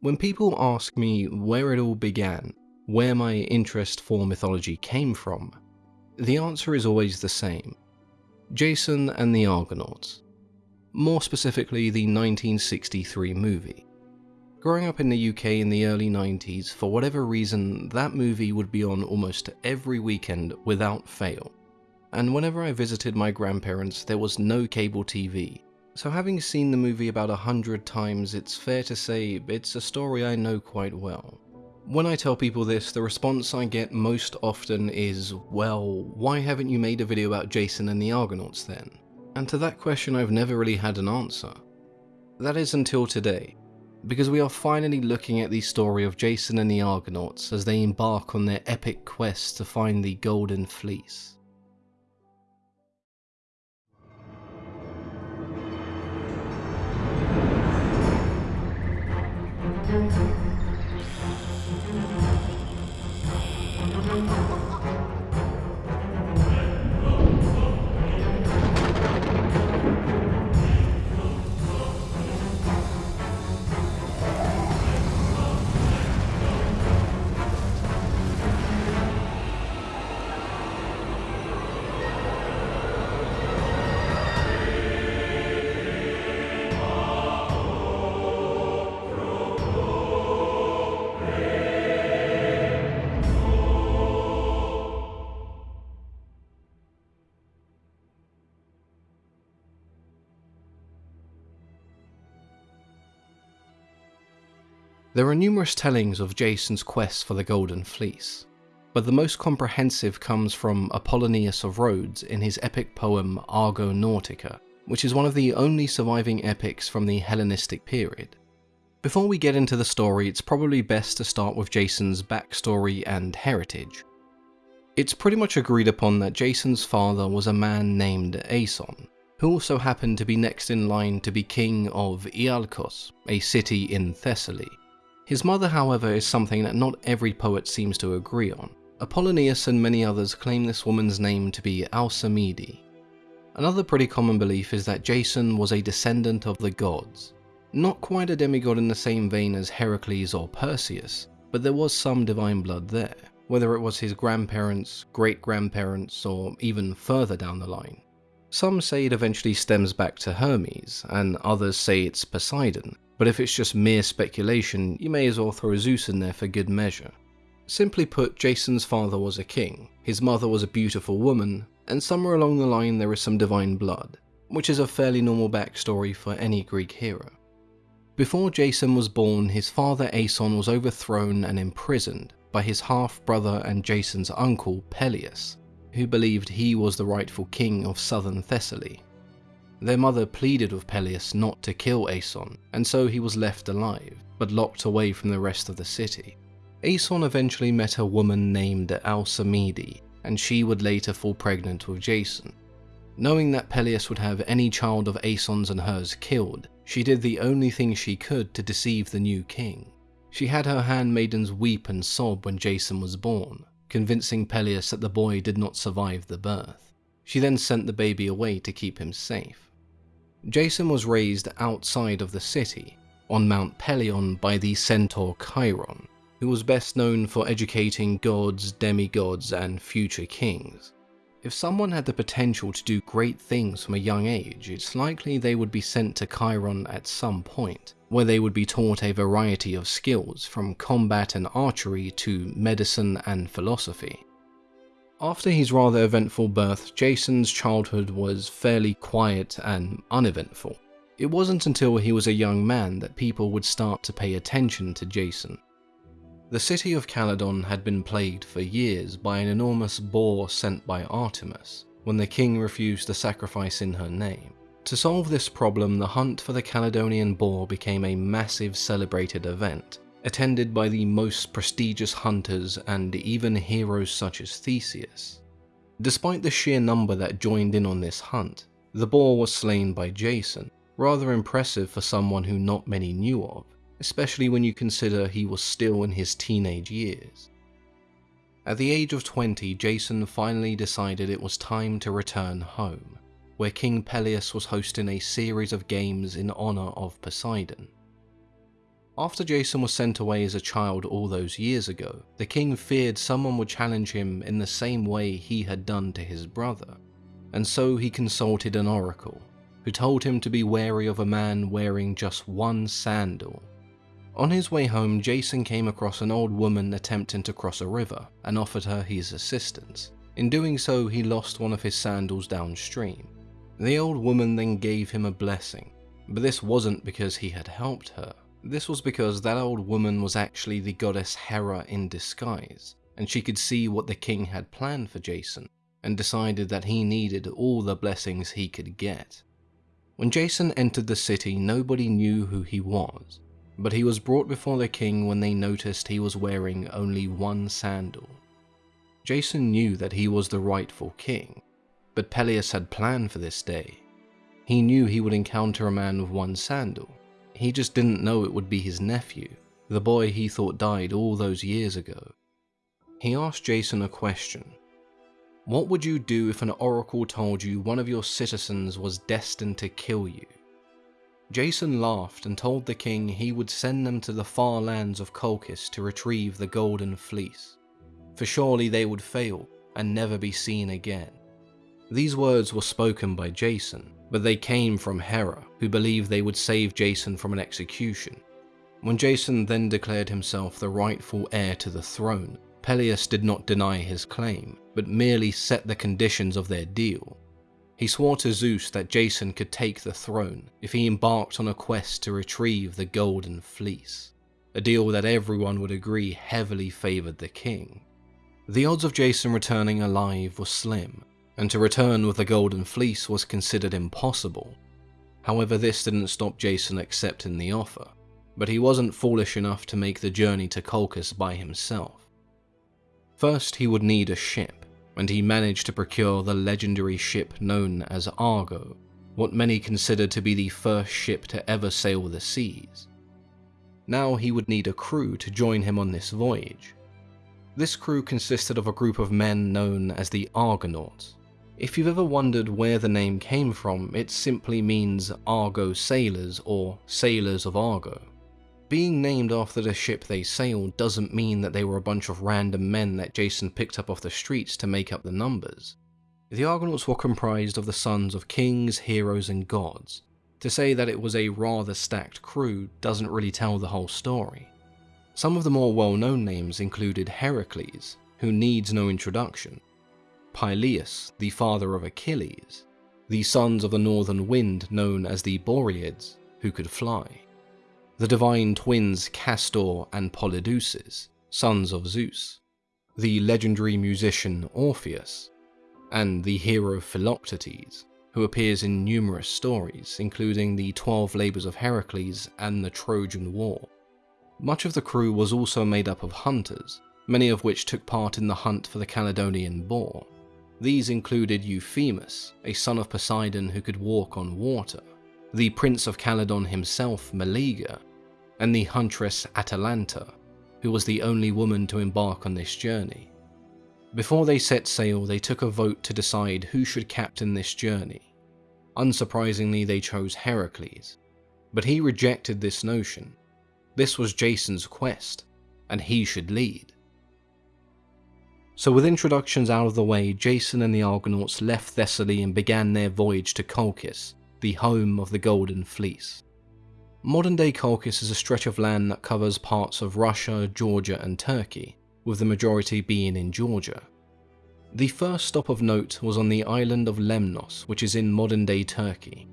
When people ask me where it all began, where my interest for mythology came from, the answer is always the same Jason and the Argonauts. More specifically, the 1963 movie. Growing up in the UK in the early 90s, for whatever reason, that movie would be on almost every weekend without fail. And whenever I visited my grandparents, there was no cable TV. So having seen the movie about a hundred times, it's fair to say it's a story I know quite well. When I tell people this, the response I get most often is, well, why haven't you made a video about Jason and the Argonauts then? And to that question I've never really had an answer. That is until today because we are finally looking at the story of Jason and the Argonauts as they embark on their epic quest to find the Golden Fleece. to There are numerous tellings of Jason's quest for the Golden Fleece, but the most comprehensive comes from Apollonius of Rhodes in his epic poem Argonautica, which is one of the only surviving epics from the Hellenistic period. Before we get into the story, it's probably best to start with Jason's backstory and heritage. It's pretty much agreed upon that Jason's father was a man named Aeson, who also happened to be next in line to be king of Iolcos, a city in Thessaly. His mother, however, is something that not every poet seems to agree on. Apollonius and many others claim this woman's name to be Alcimede. Another pretty common belief is that Jason was a descendant of the gods. Not quite a demigod in the same vein as Heracles or Perseus, but there was some divine blood there, whether it was his grandparents, great-grandparents, or even further down the line. Some say it eventually stems back to Hermes, and others say it's Poseidon, but if it's just mere speculation, you may as well throw Zeus in there for good measure. Simply put, Jason's father was a king, his mother was a beautiful woman, and somewhere along the line there is some divine blood, which is a fairly normal backstory for any Greek hero. Before Jason was born, his father Aeson was overthrown and imprisoned by his half-brother and Jason's uncle Pelias, who believed he was the rightful king of southern Thessaly. Their mother pleaded with Pelias not to kill Aeson, and so he was left alive, but locked away from the rest of the city. Aeson eventually met a woman named Alcimede, and she would later fall pregnant with Jason. Knowing that Pelias would have any child of Aeson's and hers killed, she did the only thing she could to deceive the new king. She had her handmaidens weep and sob when Jason was born, convincing Pelias that the boy did not survive the birth. She then sent the baby away to keep him safe. Jason was raised outside of the city, on Mount Pelion by the centaur Chiron, who was best known for educating gods, demigods, and future kings. If someone had the potential to do great things from a young age, it's likely they would be sent to Chiron at some point, where they would be taught a variety of skills, from combat and archery to medicine and philosophy. After his rather eventful birth, Jason's childhood was fairly quiet and uneventful. It wasn't until he was a young man that people would start to pay attention to Jason. The city of Calydon had been plagued for years by an enormous boar sent by Artemis, when the king refused to sacrifice in her name. To solve this problem, the hunt for the Caledonian boar became a massive celebrated event, attended by the most prestigious hunters and even heroes such as Theseus. Despite the sheer number that joined in on this hunt, the boar was slain by Jason, rather impressive for someone who not many knew of, especially when you consider he was still in his teenage years. At the age of 20, Jason finally decided it was time to return home, where King Pelias was hosting a series of games in honour of Poseidon. After Jason was sent away as a child all those years ago, the king feared someone would challenge him in the same way he had done to his brother, and so he consulted an oracle, who told him to be wary of a man wearing just one sandal. On his way home, Jason came across an old woman attempting to cross a river and offered her his assistance. In doing so, he lost one of his sandals downstream. The old woman then gave him a blessing, but this wasn't because he had helped her. This was because that old woman was actually the goddess Hera in disguise, and she could see what the king had planned for Jason, and decided that he needed all the blessings he could get. When Jason entered the city, nobody knew who he was, but he was brought before the king when they noticed he was wearing only one sandal. Jason knew that he was the rightful king, but Pelias had planned for this day. He knew he would encounter a man with one sandal, he just didn't know it would be his nephew, the boy he thought died all those years ago. He asked Jason a question. What would you do if an oracle told you one of your citizens was destined to kill you? Jason laughed and told the king he would send them to the far lands of Colchis to retrieve the Golden Fleece, for surely they would fail and never be seen again. These words were spoken by Jason, but they came from Hera, who believed they would save Jason from an execution. When Jason then declared himself the rightful heir to the throne, Pelias did not deny his claim, but merely set the conditions of their deal. He swore to Zeus that Jason could take the throne if he embarked on a quest to retrieve the Golden Fleece, a deal that everyone would agree heavily favoured the king. The odds of Jason returning alive were slim, and to return with the Golden Fleece was considered impossible. However, this didn't stop Jason accepting the offer, but he wasn't foolish enough to make the journey to Colchis by himself. First, he would need a ship, and he managed to procure the legendary ship known as Argo, what many consider to be the first ship to ever sail the seas. Now he would need a crew to join him on this voyage. This crew consisted of a group of men known as the Argonauts, if you've ever wondered where the name came from, it simply means Argo sailors or sailors of Argo. Being named after the ship they sailed doesn't mean that they were a bunch of random men that Jason picked up off the streets to make up the numbers. The Argonauts were comprised of the sons of kings, heroes, and gods. To say that it was a rather stacked crew doesn't really tell the whole story. Some of the more well-known names included Heracles, who needs no introduction, Peleus, the father of Achilles, the sons of the northern wind known as the Boreads, who could fly, the divine twins Castor and Polydeuces, sons of Zeus, the legendary musician Orpheus, and the hero Philoctetes, who appears in numerous stories, including the Twelve Labours of Heracles and the Trojan War. Much of the crew was also made up of hunters, many of which took part in the hunt for the Caledonian boar. These included Euphemus, a son of Poseidon who could walk on water, the Prince of Calydon himself, Meleager, and the huntress Atalanta, who was the only woman to embark on this journey. Before they set sail, they took a vote to decide who should captain this journey. Unsurprisingly, they chose Heracles, but he rejected this notion. This was Jason's quest, and he should lead. So with introductions out of the way, Jason and the Argonauts left Thessaly and began their voyage to Colchis, the home of the Golden Fleece. Modern day Colchis is a stretch of land that covers parts of Russia, Georgia and Turkey, with the majority being in Georgia. The first stop of note was on the island of Lemnos, which is in modern day Turkey.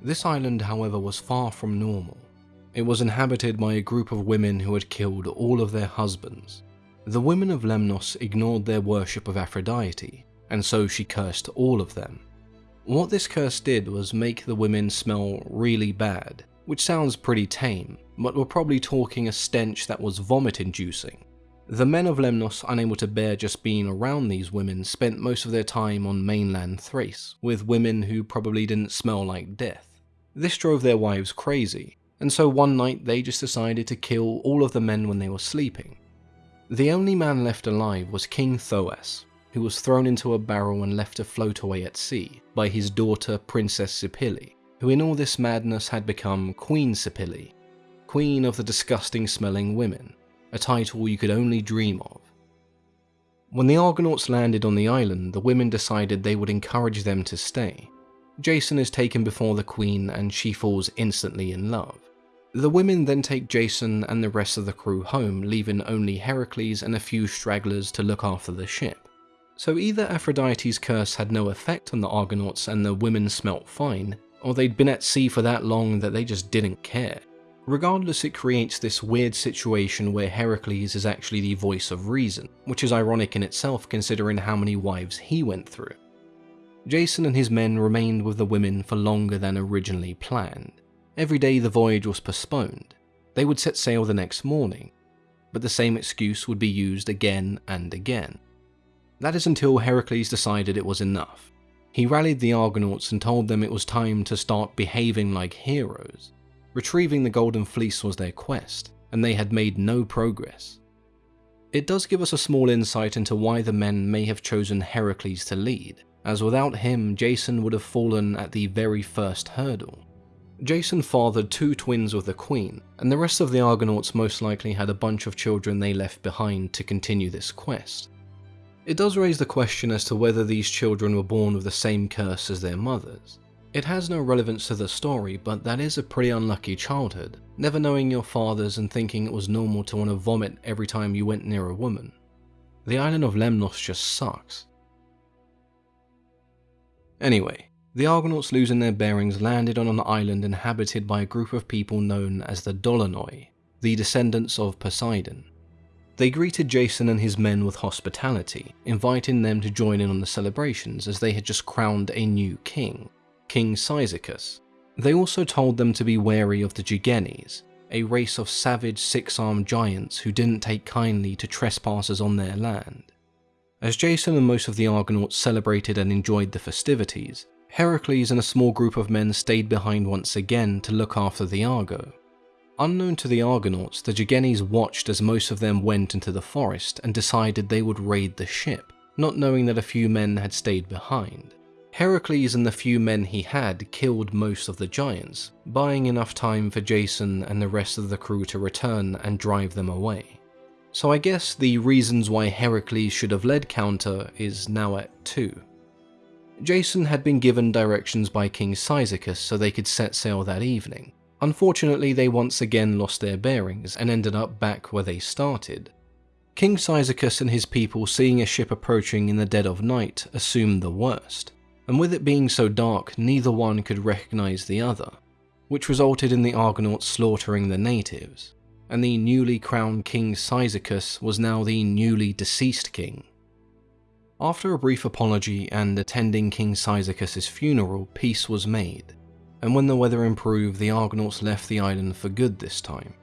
This island, however, was far from normal. It was inhabited by a group of women who had killed all of their husbands, the women of Lemnos ignored their worship of Aphrodite, and so she cursed all of them. What this curse did was make the women smell really bad, which sounds pretty tame, but we're probably talking a stench that was vomit inducing. The men of Lemnos, unable to bear just being around these women, spent most of their time on mainland Thrace, with women who probably didn't smell like death. This drove their wives crazy, and so one night they just decided to kill all of the men when they were sleeping. The only man left alive was King Thoas, who was thrown into a barrel and left to float away at sea by his daughter Princess Hypsipyle, who in all this madness had become Queen Hypsipyle. Queen of the Disgusting Smelling Women, a title you could only dream of. When the Argonauts landed on the island, the women decided they would encourage them to stay. Jason is taken before the Queen and she falls instantly in love. The women then take Jason and the rest of the crew home, leaving only Heracles and a few stragglers to look after the ship. So either Aphrodite's curse had no effect on the Argonauts and the women smelt fine, or they'd been at sea for that long that they just didn't care. Regardless, it creates this weird situation where Heracles is actually the voice of reason, which is ironic in itself considering how many wives he went through. Jason and his men remained with the women for longer than originally planned. Every day the voyage was postponed. They would set sail the next morning, but the same excuse would be used again and again. That is until Heracles decided it was enough. He rallied the Argonauts and told them it was time to start behaving like heroes. Retrieving the Golden Fleece was their quest, and they had made no progress. It does give us a small insight into why the men may have chosen Heracles to lead, as without him, Jason would have fallen at the very first hurdle. Jason fathered two twins with the queen, and the rest of the Argonauts most likely had a bunch of children they left behind to continue this quest. It does raise the question as to whether these children were born with the same curse as their mothers. It has no relevance to the story, but that is a pretty unlucky childhood, never knowing your fathers and thinking it was normal to want to vomit every time you went near a woman. The island of Lemnos just sucks. Anyway, the Argonauts losing their bearings landed on an island inhabited by a group of people known as the Dolonoi, the descendants of Poseidon. They greeted Jason and his men with hospitality, inviting them to join in on the celebrations as they had just crowned a new king, King Cyzicus. They also told them to be wary of the Gigenes, a race of savage six-armed giants who didn't take kindly to trespassers on their land. As Jason and most of the Argonauts celebrated and enjoyed the festivities, Heracles and a small group of men stayed behind once again to look after the Argo. Unknown to the Argonauts, the Gigenes watched as most of them went into the forest and decided they would raid the ship, not knowing that a few men had stayed behind. Heracles and the few men he had killed most of the giants, buying enough time for Jason and the rest of the crew to return and drive them away. So I guess the reasons why Heracles should have led counter is now at 2. Jason had been given directions by King Cyzicus so they could set sail that evening. Unfortunately, they once again lost their bearings and ended up back where they started. King Cyzicus and his people seeing a ship approaching in the dead of night assumed the worst, and with it being so dark neither one could recognize the other, which resulted in the Argonauts slaughtering the natives, and the newly crowned King Cyzicus was now the newly deceased king. After a brief apology and attending King Cyzicus' funeral, peace was made, and when the weather improved, the Argonauts left the island for good this time.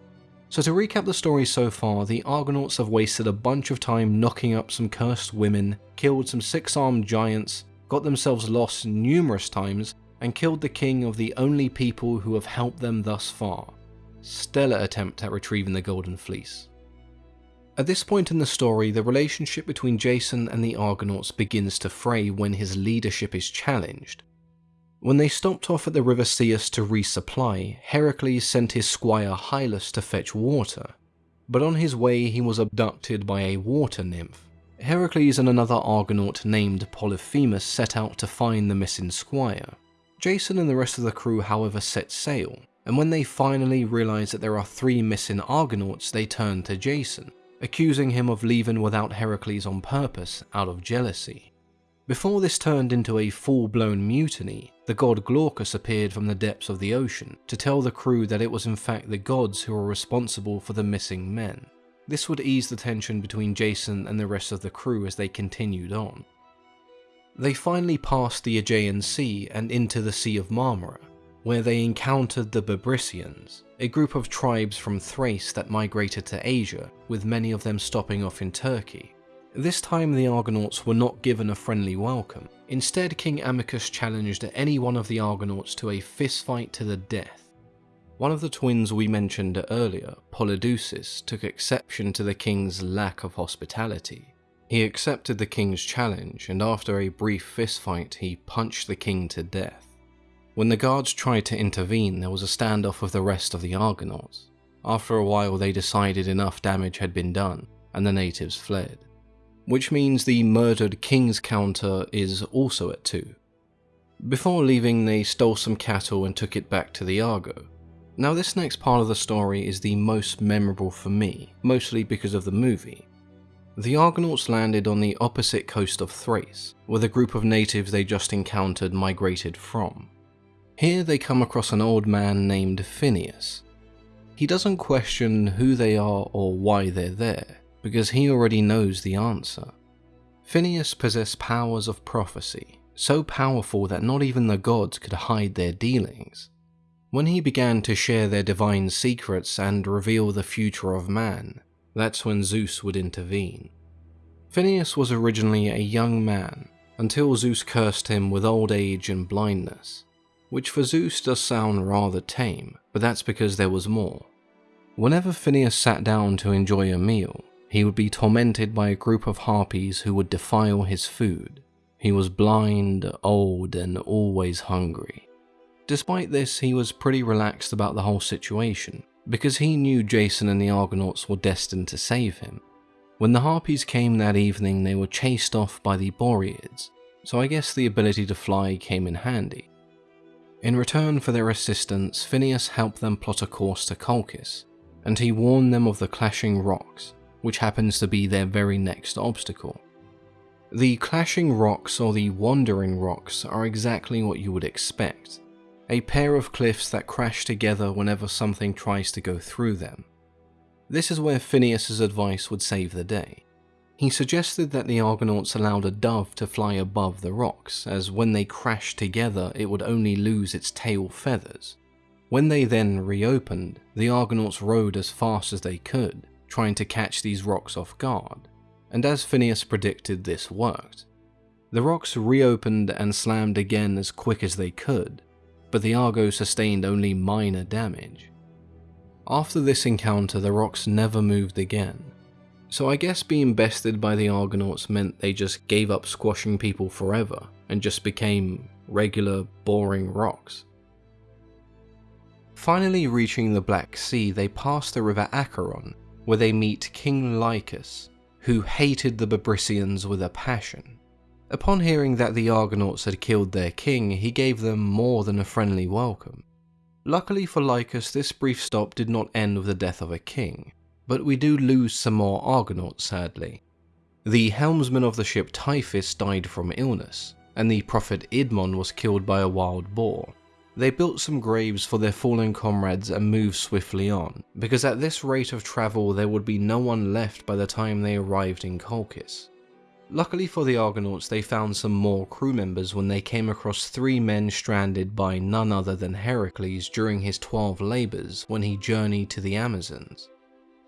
So to recap the story so far, the Argonauts have wasted a bunch of time knocking up some cursed women, killed some six-armed giants, got themselves lost numerous times, and killed the king of the only people who have helped them thus far. Stellar attempt at retrieving the Golden Fleece. At this point in the story, the relationship between Jason and the Argonauts begins to fray when his leadership is challenged. When they stopped off at the river Cius to resupply, Heracles sent his squire Hylas to fetch water, but on his way he was abducted by a water nymph. Heracles and another Argonaut named Polyphemus set out to find the missing squire. Jason and the rest of the crew however set sail, and when they finally realize that there are three missing Argonauts they turn to Jason accusing him of leaving without Heracles on purpose out of jealousy. Before this turned into a full-blown mutiny, the god Glaucus appeared from the depths of the ocean to tell the crew that it was in fact the gods who were responsible for the missing men. This would ease the tension between Jason and the rest of the crew as they continued on. They finally passed the Aegean Sea and into the Sea of Marmara, where they encountered the Bebrycians, a group of tribes from Thrace that migrated to Asia, with many of them stopping off in Turkey. This time the Argonauts were not given a friendly welcome. Instead, King Amycus challenged any one of the Argonauts to a fistfight to the death. One of the twins we mentioned earlier, Polydeuces, took exception to the king's lack of hospitality. He accepted the king's challenge, and after a brief fistfight, he punched the king to death. When the guards tried to intervene, there was a standoff with the rest of the Argonauts. After a while, they decided enough damage had been done, and the natives fled. Which means the murdered king's counter is also at 2. Before leaving, they stole some cattle and took it back to the Argo. Now, this next part of the story is the most memorable for me, mostly because of the movie. The Argonauts landed on the opposite coast of Thrace, where the group of natives they just encountered migrated from. Here they come across an old man named Phineas. He doesn't question who they are or why they're there, because he already knows the answer. Phineas possessed powers of prophecy, so powerful that not even the gods could hide their dealings. When he began to share their divine secrets and reveal the future of man, that's when Zeus would intervene. Phineas was originally a young man until Zeus cursed him with old age and blindness, which for Zeus does sound rather tame, but that's because there was more. Whenever Phineas sat down to enjoy a meal, he would be tormented by a group of harpies who would defile his food. He was blind, old, and always hungry. Despite this, he was pretty relaxed about the whole situation, because he knew Jason and the Argonauts were destined to save him. When the Harpies came that evening, they were chased off by the Boreads, so I guess the ability to fly came in handy. In return for their assistance, Phineas helped them plot a course to Colchis, and he warned them of the clashing rocks, which happens to be their very next obstacle. The clashing rocks or the wandering rocks are exactly what you would expect a pair of cliffs that crash together whenever something tries to go through them. This is where Phineas's advice would save the day. He suggested that the Argonauts allowed a dove to fly above the rocks, as when they crashed together it would only lose its tail feathers. When they then reopened, the Argonauts rode as fast as they could, trying to catch these rocks off guard, and as Phineas predicted this worked. The rocks reopened and slammed again as quick as they could, but the Argo sustained only minor damage. After this encounter, the rocks never moved again. So I guess being bested by the Argonauts meant they just gave up squashing people forever and just became regular, boring rocks. Finally reaching the Black Sea, they pass the river Acheron, where they meet King Lycus, who hated the Bebrycians with a passion. Upon hearing that the Argonauts had killed their king, he gave them more than a friendly welcome. Luckily for Lycus, this brief stop did not end with the death of a king, but we do lose some more Argonauts sadly. The helmsman of the ship Tiphys died from illness, and the prophet Idmon was killed by a wild boar. They built some graves for their fallen comrades and moved swiftly on, because at this rate of travel there would be no one left by the time they arrived in Colchis. Luckily for the Argonauts, they found some more crew members when they came across three men stranded by none other than Heracles during his 12 labours when he journeyed to the Amazons.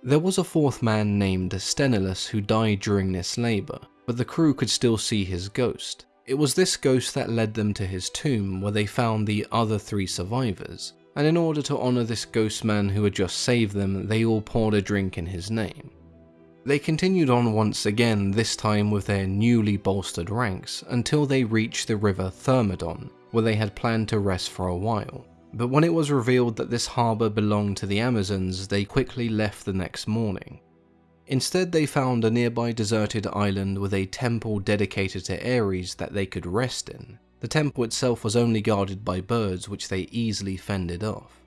There was a fourth man named Sthenelus who died during this labour, but the crew could still see his ghost. It was this ghost that led them to his tomb where they found the other three survivors, and in order to honour this ghost man who had just saved them, they all poured a drink in his name. They continued on once again, this time with their newly bolstered ranks, until they reached the river Thermodon, where they had planned to rest for a while. But when it was revealed that this harbour belonged to the Amazons, they quickly left the next morning. Instead, they found a nearby deserted island with a temple dedicated to Ares that they could rest in. The temple itself was only guarded by birds, which they easily fended off.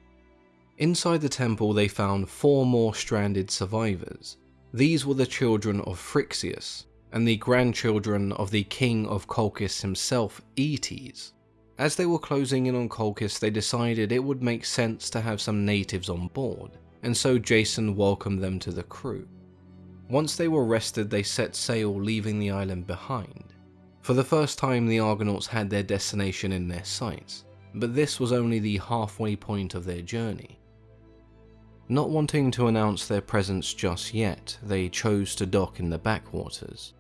Inside the temple, they found four more stranded survivors, these were the children of Phrixus, and the grandchildren of the king of Colchis himself, Aeetes. As they were closing in on Colchis, they decided it would make sense to have some natives on board, and so Jason welcomed them to the crew. Once they were rested, they set sail, leaving the island behind. For the first time, the Argonauts had their destination in their sights, but this was only the halfway point of their journey. Not wanting to announce their presence just yet, they chose to dock in the backwaters.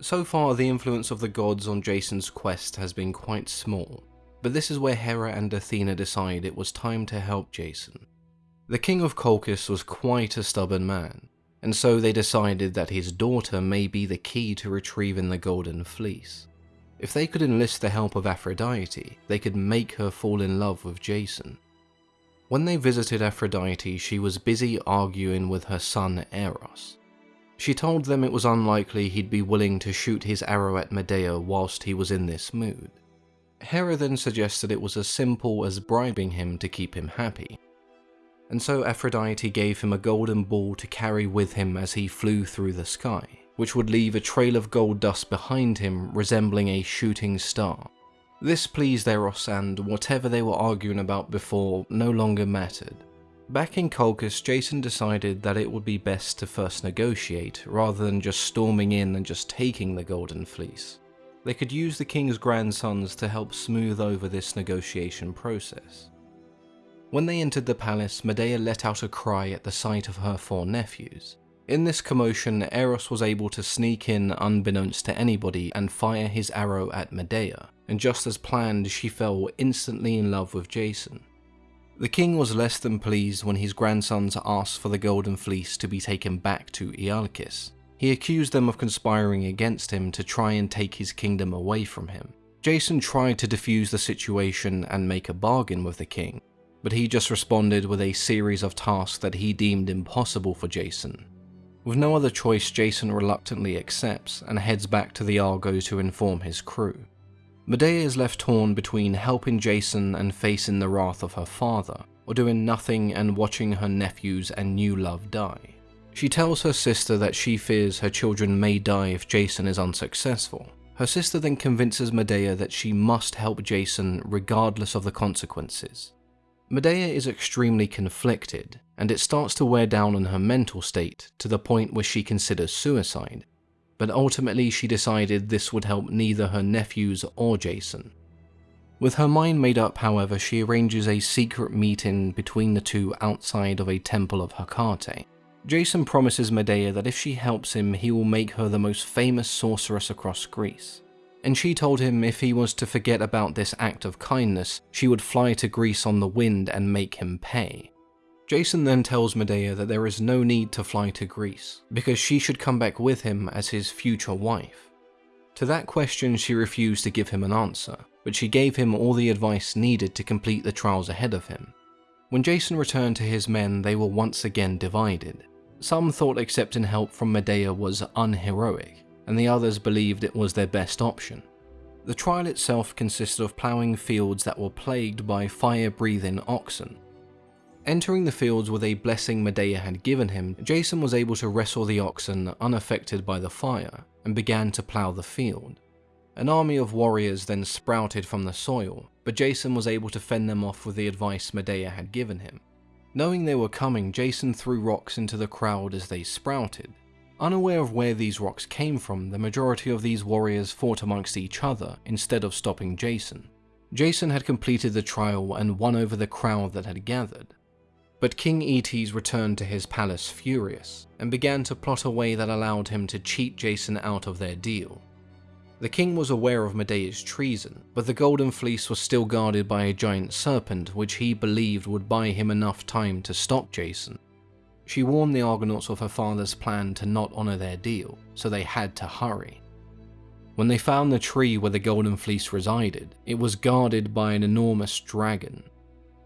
So far, the influence of the gods on Jason's quest has been quite small, but this is where Hera and Athena decide it was time to help Jason. The king of Colchis was quite a stubborn man, and so they decided that his daughter may be the key to retrieving the Golden Fleece. If they could enlist the help of Aphrodite, they could make her fall in love with Jason. When they visited Aphrodite, she was busy arguing with her son Eros. She told them it was unlikely he'd be willing to shoot his arrow at Medea whilst he was in this mood. Hera then suggested it was as simple as bribing him to keep him happy. And so Aphrodite gave him a golden ball to carry with him as he flew through the sky, which would leave a trail of gold dust behind him resembling a shooting star. This pleased Eros and whatever they were arguing about before no longer mattered. Back in Colchis, Jason decided that it would be best to first negotiate rather than just storming in and just taking the Golden Fleece. They could use the king's grandsons to help smooth over this negotiation process. When they entered the palace, Medea let out a cry at the sight of her four nephews. In this commotion, Eros was able to sneak in unbeknownst to anybody and fire his arrow at Medea, and just as planned, she fell instantly in love with Jason. The king was less than pleased when his grandsons asked for the golden fleece to be taken back to Iolcus. He accused them of conspiring against him to try and take his kingdom away from him. Jason tried to defuse the situation and make a bargain with the king, but he just responded with a series of tasks that he deemed impossible for Jason, with no other choice, Jason reluctantly accepts and heads back to the Argo to inform his crew. Medea is left torn between helping Jason and facing the wrath of her father, or doing nothing and watching her nephews and new love die. She tells her sister that she fears her children may die if Jason is unsuccessful. Her sister then convinces Medea that she must help Jason regardless of the consequences. Medea is extremely conflicted, and it starts to wear down on her mental state to the point where she considers suicide. But ultimately, she decided this would help neither her nephews or Jason. With her mind made up, however, she arranges a secret meeting between the two outside of a temple of Hecate. Jason promises Medea that if she helps him, he will make her the most famous sorceress across Greece and she told him if he was to forget about this act of kindness, she would fly to Greece on the wind and make him pay. Jason then tells Medea that there is no need to fly to Greece, because she should come back with him as his future wife. To that question she refused to give him an answer, but she gave him all the advice needed to complete the trials ahead of him. When Jason returned to his men, they were once again divided. Some thought accepting help from Medea was unheroic, and the others believed it was their best option. The trial itself consisted of ploughing fields that were plagued by fire-breathing oxen. Entering the fields with a blessing Medea had given him, Jason was able to wrestle the oxen unaffected by the fire, and began to plough the field. An army of warriors then sprouted from the soil, but Jason was able to fend them off with the advice Medea had given him. Knowing they were coming, Jason threw rocks into the crowd as they sprouted, Unaware of where these rocks came from, the majority of these warriors fought amongst each other instead of stopping Jason. Jason had completed the trial and won over the crowd that had gathered. But King Aeetes returned to his palace furious, and began to plot a way that allowed him to cheat Jason out of their deal. The king was aware of Medea's treason, but the Golden Fleece was still guarded by a giant serpent which he believed would buy him enough time to stop Jason. She warned the Argonauts of her father's plan to not honour their deal, so they had to hurry. When they found the tree where the Golden Fleece resided, it was guarded by an enormous dragon.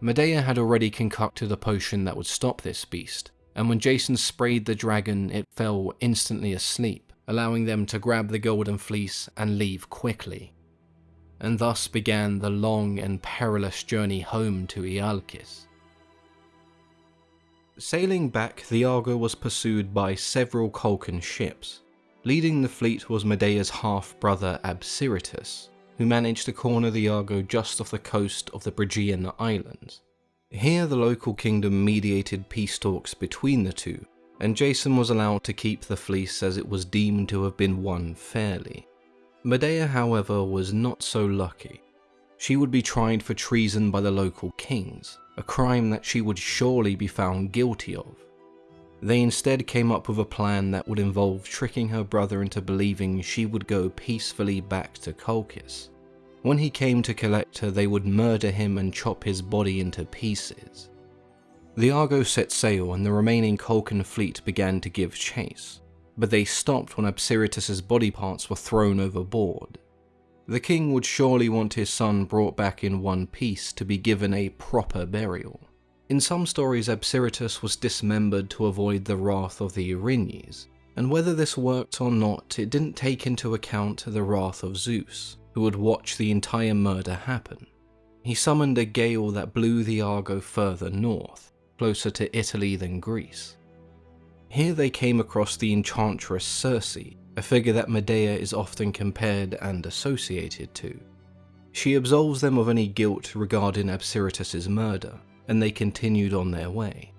Medea had already concocted a potion that would stop this beast, and when Jason sprayed the dragon, it fell instantly asleep, allowing them to grab the Golden Fleece and leave quickly. And thus began the long and perilous journey home to Iolcus. Sailing back, the Argo was pursued by several Colchian ships. Leading the fleet was Medea's half-brother Absiritus, who managed to corner the Argo just off the coast of the Brygean Islands. Here the local kingdom mediated peace talks between the two, and Jason was allowed to keep the fleece as it was deemed to have been won fairly. Medea, however, was not so lucky. She would be tried for treason by the local kings, a crime that she would surely be found guilty of. They instead came up with a plan that would involve tricking her brother into believing she would go peacefully back to Colchis. When he came to collect her, they would murder him and chop his body into pieces. The Argo set sail and the remaining Colchian fleet began to give chase, but they stopped when Absiritus's body parts were thrown overboard. The king would surely want his son brought back in one piece to be given a proper burial. In some stories, Absiritus was dismembered to avoid the wrath of the Erinyes, and whether this worked or not, it didn't take into account the wrath of Zeus, who would watch the entire murder happen. He summoned a gale that blew the Argo further north, closer to Italy than Greece. Here they came across the enchantress Circe, a figure that Medea is often compared and associated to. She absolves them of any guilt regarding Absiritus's murder, and they continued on their way.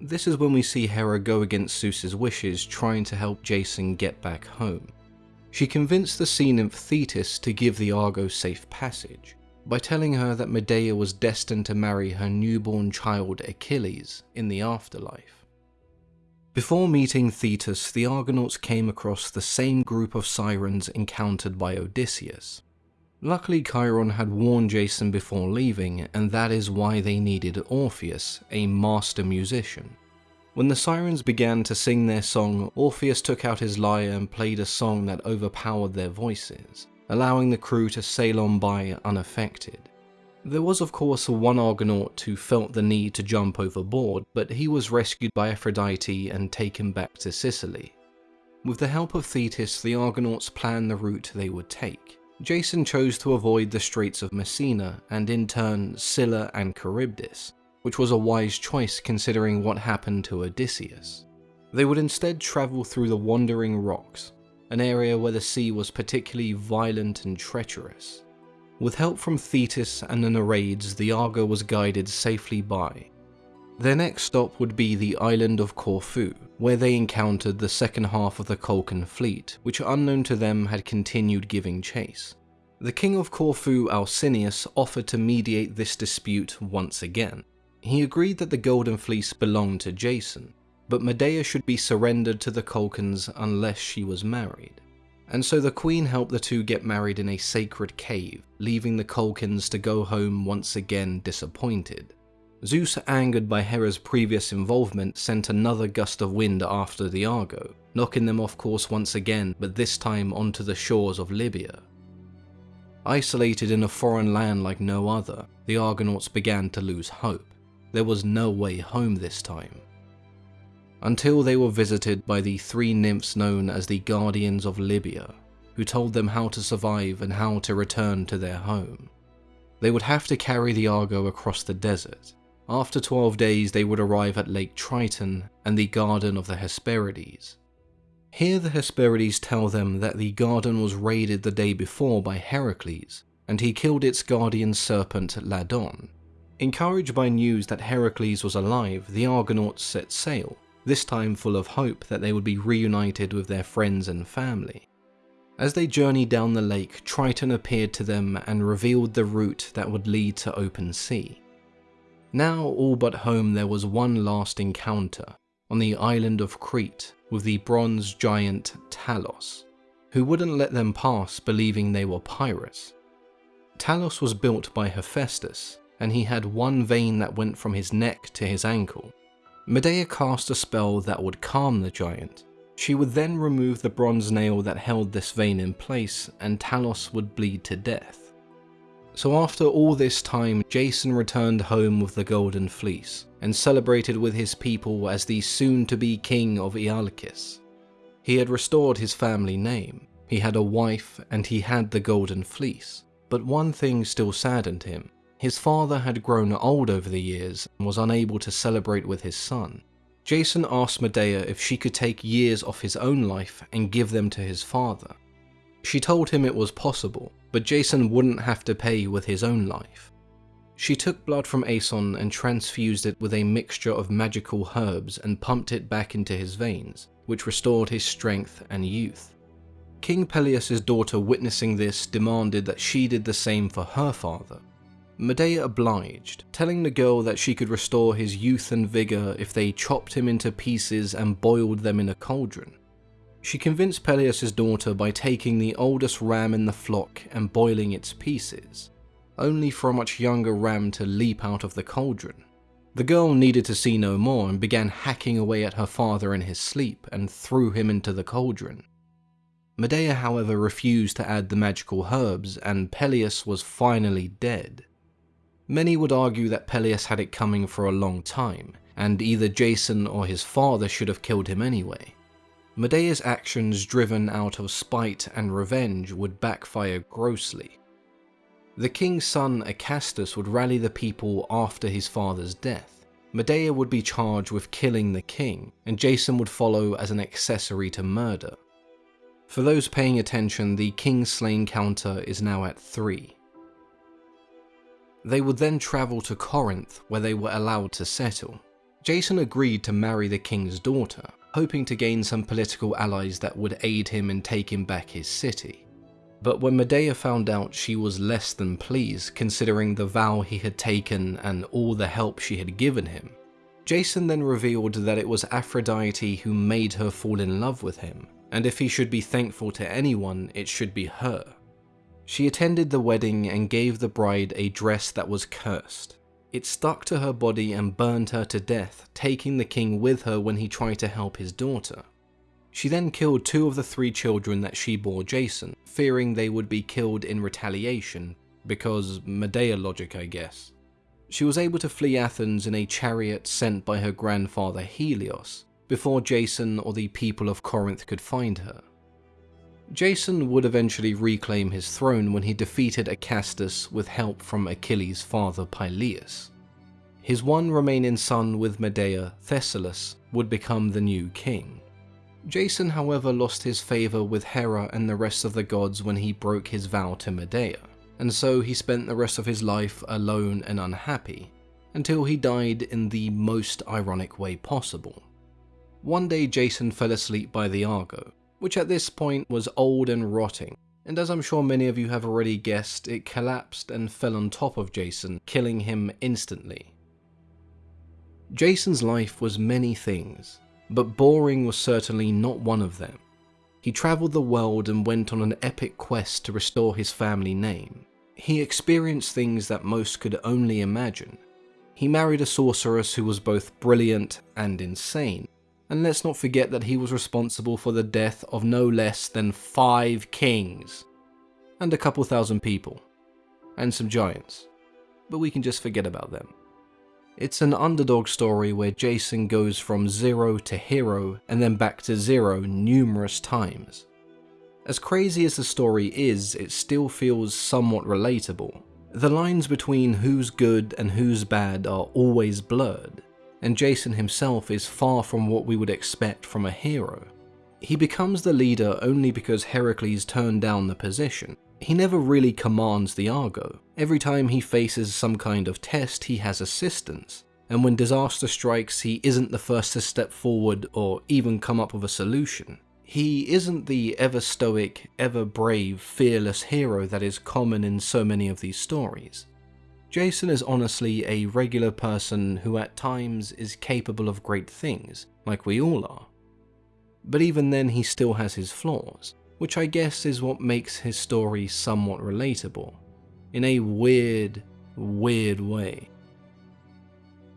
This is when we see Hera go against Zeus's wishes trying to help Jason get back home. She convinced the sea nymph Thetis to give the Argo safe passage by telling her that Medea was destined to marry her newborn child Achilles in the afterlife. Before meeting Thetis, the Argonauts came across the same group of sirens encountered by Odysseus. Luckily, Chiron had warned Jason before leaving, and that is why they needed Orpheus, a master musician. When the sirens began to sing their song, Orpheus took out his lyre and played a song that overpowered their voices, allowing the crew to sail on by unaffected. There was of course one Argonaut who felt the need to jump overboard, but he was rescued by Aphrodite and taken back to Sicily. With the help of Thetis, the Argonauts planned the route they would take. Jason chose to avoid the Straits of Messina and in turn Scylla and Charybdis, which was a wise choice considering what happened to Odysseus. They would instead travel through the Wandering Rocks, an area where the sea was particularly violent and treacherous. With help from Thetis and the Nereids, the Argo was guided safely by. Their next stop would be the island of Corfu, where they encountered the second half of the Colchian fleet, which unknown to them had continued giving chase. The king of Corfu, Alcinous, offered to mediate this dispute once again. He agreed that the Golden Fleece belonged to Jason, but Medea should be surrendered to the Colchians unless she was married and so the queen helped the two get married in a sacred cave, leaving the Colchians to go home once again disappointed. Zeus, angered by Hera's previous involvement, sent another gust of wind after the Argo, knocking them off course once again, but this time onto the shores of Libya. Isolated in a foreign land like no other, the Argonauts began to lose hope. There was no way home this time until they were visited by the three nymphs known as the Guardians of Libya, who told them how to survive and how to return to their home. They would have to carry the Argo across the desert. After 12 days they would arrive at Lake Triton and the Garden of the Hesperides. Here the Hesperides tell them that the garden was raided the day before by Heracles, and he killed its guardian serpent Ladon. Encouraged by news that Heracles was alive, the Argonauts set sail, this time full of hope that they would be reunited with their friends and family. As they journeyed down the lake, Triton appeared to them and revealed the route that would lead to open sea. Now all but home there was one last encounter, on the island of Crete, with the bronze giant Talos, who wouldn't let them pass believing they were pirates. Talos was built by Hephaestus, and he had one vein that went from his neck to his ankle, Medea cast a spell that would calm the giant. She would then remove the bronze nail that held this vein in place, and Talos would bleed to death. So after all this time, Jason returned home with the Golden Fleece, and celebrated with his people as the soon-to-be king of Iolcus. He had restored his family name, he had a wife, and he had the Golden Fleece. But one thing still saddened him. His father had grown old over the years and was unable to celebrate with his son. Jason asked Medea if she could take years off his own life and give them to his father. She told him it was possible, but Jason wouldn't have to pay with his own life. She took blood from Aeson and transfused it with a mixture of magical herbs and pumped it back into his veins, which restored his strength and youth. King Pelias' daughter witnessing this demanded that she did the same for her father, Medea obliged, telling the girl that she could restore his youth and vigour if they chopped him into pieces and boiled them in a cauldron. She convinced Pelias' daughter by taking the oldest ram in the flock and boiling its pieces, only for a much younger ram to leap out of the cauldron. The girl needed to see no more and began hacking away at her father in his sleep and threw him into the cauldron. Medea however refused to add the magical herbs and Pelias was finally dead. Many would argue that Pelias had it coming for a long time, and either Jason or his father should have killed him anyway. Medea's actions driven out of spite and revenge would backfire grossly. The king's son Acastus would rally the people after his father's death. Medea would be charged with killing the king, and Jason would follow as an accessory to murder. For those paying attention, the king slain counter is now at 3. They would then travel to Corinth, where they were allowed to settle. Jason agreed to marry the king's daughter, hoping to gain some political allies that would aid him in taking back his city. But when Medea found out she was less than pleased considering the vow he had taken and all the help she had given him, Jason then revealed that it was Aphrodite who made her fall in love with him, and if he should be thankful to anyone, it should be her. She attended the wedding and gave the bride a dress that was cursed. It stuck to her body and burned her to death, taking the king with her when he tried to help his daughter. She then killed two of the three children that she bore Jason, fearing they would be killed in retaliation, because Medea logic I guess. She was able to flee Athens in a chariot sent by her grandfather Helios, before Jason or the people of Corinth could find her. Jason would eventually reclaim his throne when he defeated Acastus with help from Achilles' father Peleus. His one remaining son with Medea, Thessalus, would become the new king. Jason however lost his favour with Hera and the rest of the gods when he broke his vow to Medea, and so he spent the rest of his life alone and unhappy, until he died in the most ironic way possible. One day Jason fell asleep by the Argo, which at this point was old and rotting, and as I'm sure many of you have already guessed, it collapsed and fell on top of Jason, killing him instantly. Jason's life was many things, but boring was certainly not one of them. He travelled the world and went on an epic quest to restore his family name. He experienced things that most could only imagine. He married a sorceress who was both brilliant and insane, and let's not forget that he was responsible for the death of no less than five kings, and a couple thousand people, and some giants, but we can just forget about them. It's an underdog story where Jason goes from zero to hero and then back to zero numerous times. As crazy as the story is, it still feels somewhat relatable. The lines between who's good and who's bad are always blurred, and Jason himself is far from what we would expect from a hero. He becomes the leader only because Heracles turned down the position. He never really commands the Argo. Every time he faces some kind of test, he has assistance. And when disaster strikes, he isn't the first to step forward or even come up with a solution. He isn't the ever stoic, ever brave, fearless hero that is common in so many of these stories. Jason is honestly a regular person who at times is capable of great things, like we all are. But even then he still has his flaws, which I guess is what makes his story somewhat relatable, in a weird, weird way.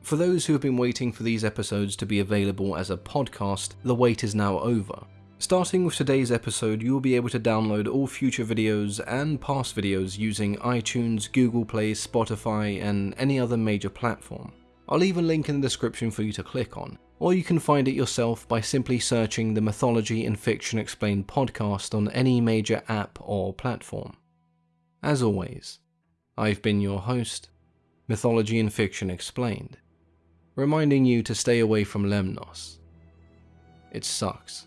For those who have been waiting for these episodes to be available as a podcast, the wait is now over, Starting with today's episode, you will be able to download all future videos and past videos using iTunes, Google Play, Spotify, and any other major platform. I'll leave a link in the description for you to click on, or you can find it yourself by simply searching the Mythology and Fiction Explained podcast on any major app or platform. As always, I've been your host, Mythology and Fiction Explained, reminding you to stay away from Lemnos. It sucks.